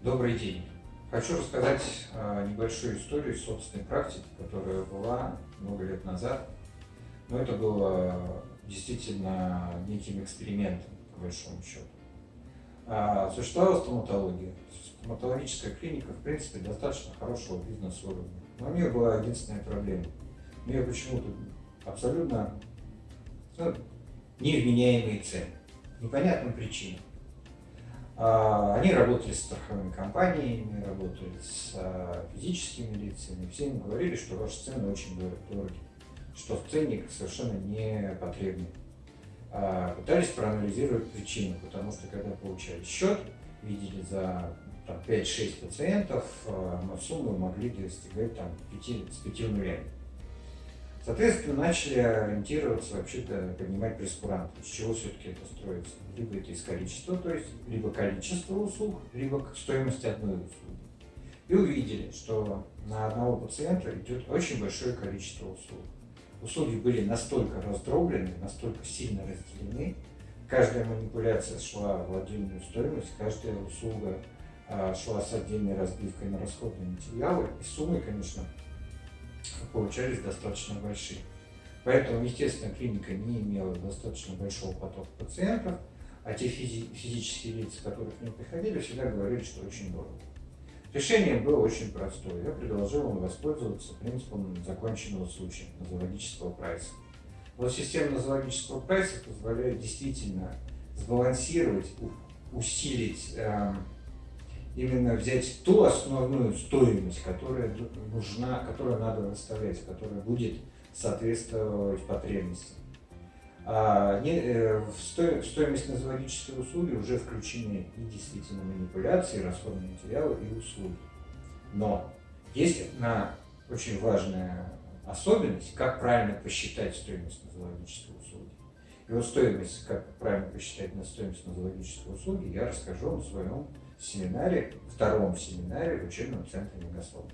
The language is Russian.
Добрый день. Хочу рассказать а, небольшую историю из собственной практики, которая была много лет назад. Но это было действительно неким экспериментом, по большому счету. А, существовала стоматология. Стоматологическая клиника, в принципе, достаточно хорошего бизнес-уровня. Но у нее была единственная проблема. У нее почему-то абсолютно ну, невменяемые цены. Непонятным причинам. А, они работали с страховыми компаниями, работали с а, физическими лицами. Все им говорили, что ваши цены очень дороги, что ценник совершенно не потребный. А, пытались проанализировать причину, потому что когда получали счет, видели за 5-6 пациентов, суммы могли достигать там, 5, с 5 нулями. Соответственно, начали ориентироваться, вообще-то поднимать прескуранты. Из чего все-таки это строится? Либо это из количества, то есть либо количество услуг, либо к стоимости одной услуги. И увидели, что на одного пациента идет очень большое количество услуг. Услуги были настолько раздроблены, настолько сильно разделены, каждая манипуляция шла в отдельную стоимость, каждая услуга а, шла с отдельной разбивкой на расходные материалы, и суммы, конечно, получались достаточно большие. Поэтому, естественно, клиника не имела достаточно большого потока пациентов, а те физи физические лица, которые к ним приходили, всегда говорили, что очень дорого. Решение было очень простое. Я предложил им воспользоваться принципом законченного случая, нозологического прайса. Вот система нозологического прайса позволяет действительно сбалансировать, усилить э, именно взять ту основную стоимость, которая нужна, которую надо выставлять, которая будет соответствовать потребностям. А не, э, в, сто, стоимость нозологической услуги уже включены и действительно манипуляции, расходные материалы и услуги. Но есть одна очень важная особенность, как правильно посчитать стоимость нозологической услуги. Вот стоимость, как правильно посчитать на стоимость нозологической услуги, я расскажу в своем семинаре, втором семинаре в учебном центре Мегаслов.